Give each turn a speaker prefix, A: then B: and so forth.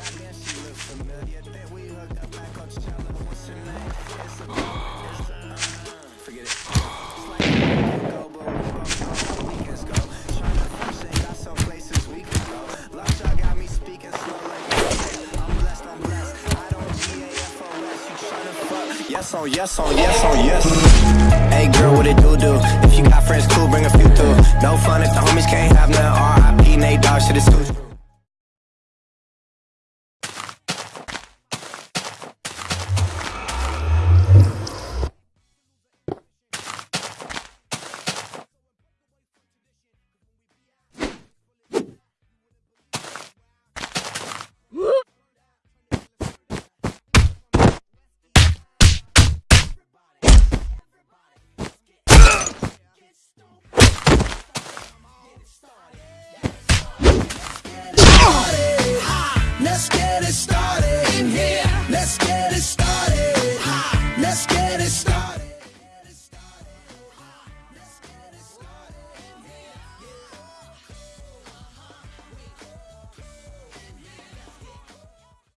A: Goddamn, she look familiar. That we hooked up like Coachella. What's her name? It's a it's a, uh, forget it. Yes on, yes on, yes on, yes. Hey girl, what it do do? If you got friends, cool, bring a few through. No fun if the homies can't have none. R.I.P. Nate Dogg, shit is too. get it started in here. Let's get